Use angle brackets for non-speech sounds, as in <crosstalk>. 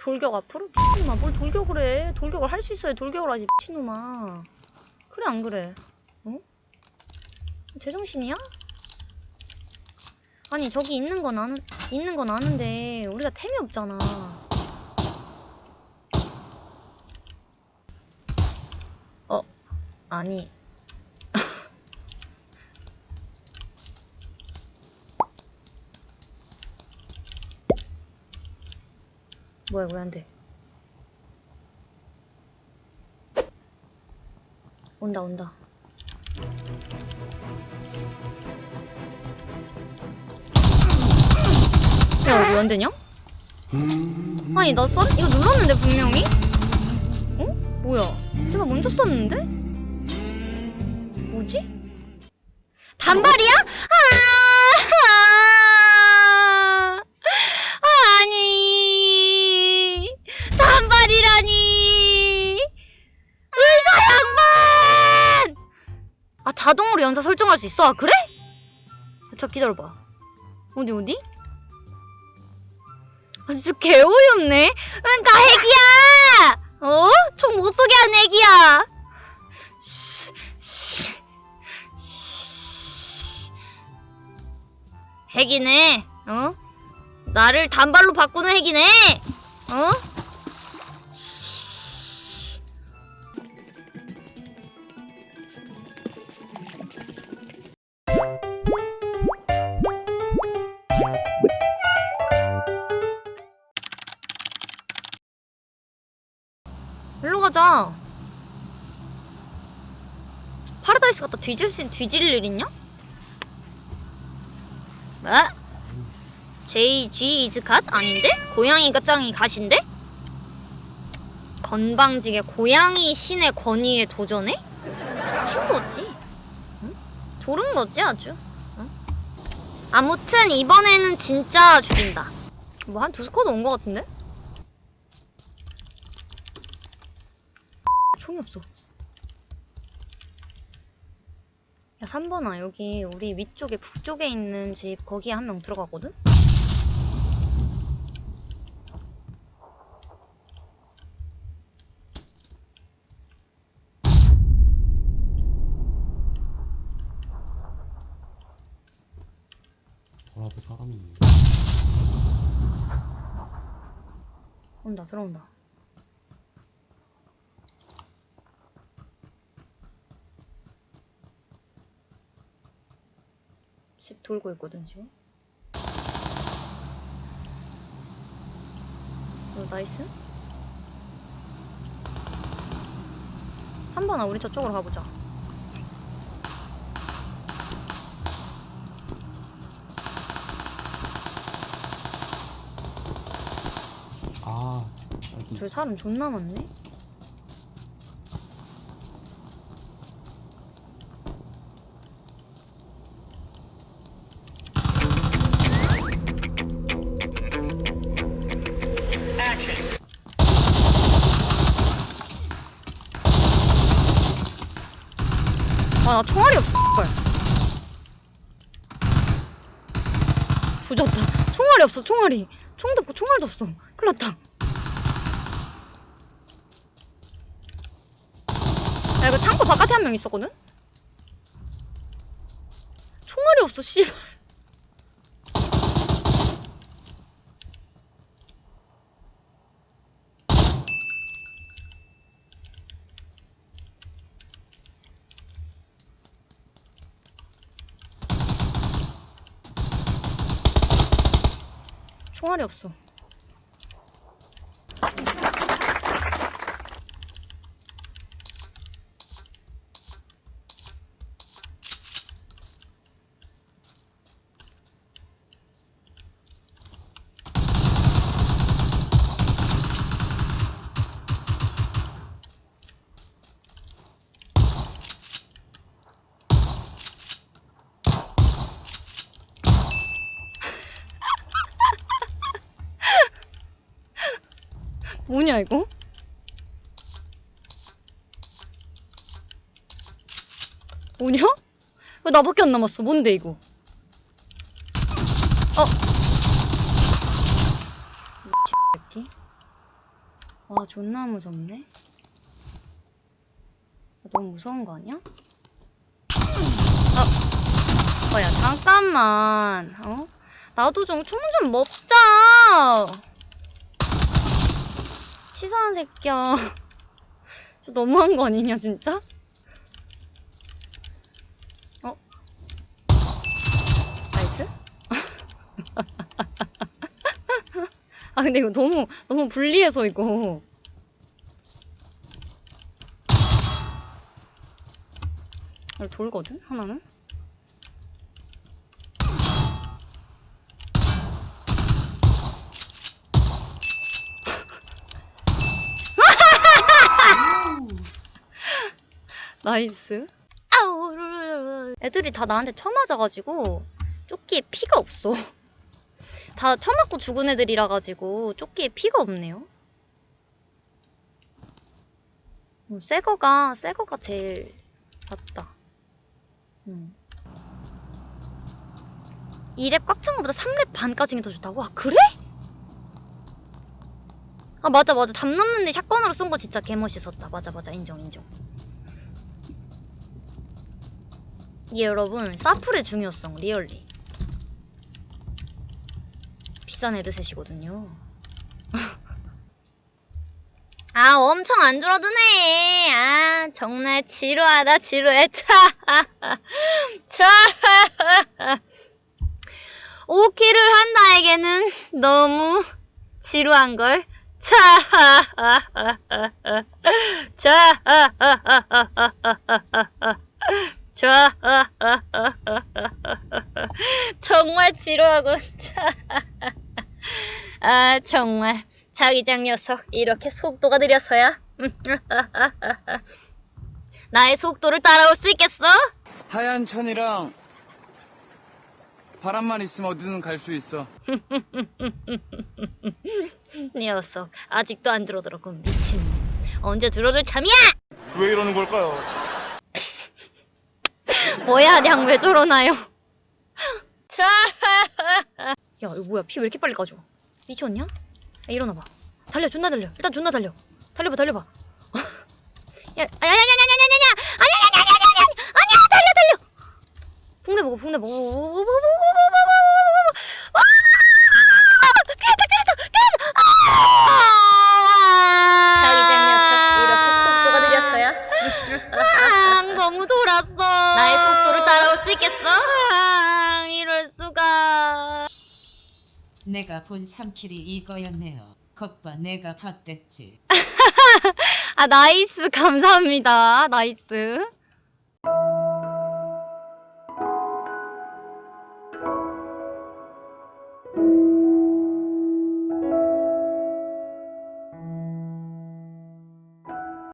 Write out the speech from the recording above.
돌격 앞으로? 미친놈아 뭘 돌격을 해 돌격을 할 수 있어야 돌격을 하지 미친놈아 그래 안 그래 어? 제정신이야? 아니 저기 있는 건 아는 있는 건 아는데 우리가 템이 없잖아 어 아니 뭐야 왜 안 돼? 온다 온다. 야, 왜안 되냐? 아니, 나 써? 이거 눌렀는데, 분명히? 어? 뭐야? 내가 먼저 썼는데? 뭐지? 단발이야? 아! 아니. 단발이라니. 의사 양반! 아, 자동으로 연사 설정할 수 있어? 아, 그래? 저 기다려봐. 어디, 어디? 아, 진짜 개어이없네. 그러니까 핵이야! 어? 총 못 쏘게 한 핵이야. 핵이네. 어? 나를 단발로 바꾸는 핵이네. 어? 가자. 파라다이스 갖다 뒤질 수, 뒤질 일 있냐? 뭐? JG is god? 아닌데? 고양이가 짱이 god인데? 건방지게 고양이 신의 권위에 도전해? 미친 거지. 응? 졸은 거지 아주. 응? 아무튼 이번에는 진짜 죽인다. 뭐 한 두 squad 온 거 같은데? 총이 없어. 야, 3번아, 여기 우리 위쪽에 북쪽에 있는 집 거기에 한 명 들어가거든? 앞에 사람이 있는데 온다, 들어온다. 집 돌고 있거든, 지금. 어, 나이스. 3번아, 우리 저쪽으로 가보자. 아 여기 저 사람 존나 많네. 아, 나 총알이 없어, 헐. 조졌다. 총알이 없어, 총알이. 총도 없고 총알도 없어. 큰일 났다. 야 이거 창고 바깥에 한 명 있었거든? 총알이 없어 씨발 총알이 없어 뭐냐 이거? 뭐냐? 왜 나밖에 안 남았어? 뭔데 이거? 어? 새끼? 와 존나 무섭네 너무 무서운 거 아니야? 어, 어, 야, 잠깐만, 어? 나도 좀 총좀 먹자! 치사한 새끼야. <laughs> 저 너무한 거 아니냐, 진짜? 어? nice? <laughs> 아, 근데 이거 너무, 너무 불리해서, 이거. 돌거든? 하나는? nice. 아우, 르르르르. 애들이 다 나한테 쳐맞아가지고 조끼에 피가 없어. <laughs> 다 쳐맞고 죽은 애들이라 가지고 조끼에 피가 없네요. 음, 새 거가 새 거가 제일 낫다. 음. 2랩 꽉찬 거보다 3랩 반까지는 더 좋다고? 아 그래? 아 맞아 맞아 담 넘는 데 샷건으로 쏜 거 진짜 개멋있었다 맞아 맞아 인정 인정 예 여러분 사플의 중요성 리얼리. 비싼 헤드셋이거든요. <laughs> 아 엄청 안 줄어드네. 아 정말 지루하다 지루해. 차차. 5킬을 한 나에게는 너무 지루한 걸. 차, <laughs> <laughs> 차, 차, 정말 지루하군. 차, 아 정말 자기장 녀석 이렇게 속도가 느려서야. <laughs> 나의 속도를 따라올 수 있겠어? 하얀 천이랑 바람만 있으면 어디든 갈 수 있어. <laughs> 녀석 아직도 안 줄어들었군 미친. 언제 줄어들 참이야? 왜 이러는 걸까요? 뭐야, 냥 왜 저러나요? 차! 야, 이거 뭐야? 피 왜 이렇게 빨리 까져? 미쳤냐? 야, 일어나봐. 달려, 존나 달려. 일단 존나 달려. 달려봐, 달려봐. 야, 아, 야, 야, 야, 야, 야, 야, 야, 아냐, 아냐, 아냐, 아냐, 아냐, 아냐, 달려, 달려. 붕대 보고, 붕대 보고. 내가 본 3킬이 이거였네요. 겉봐 내가 봤댔지. <laughs> 아, 나이스. 감사합니다. 나이스.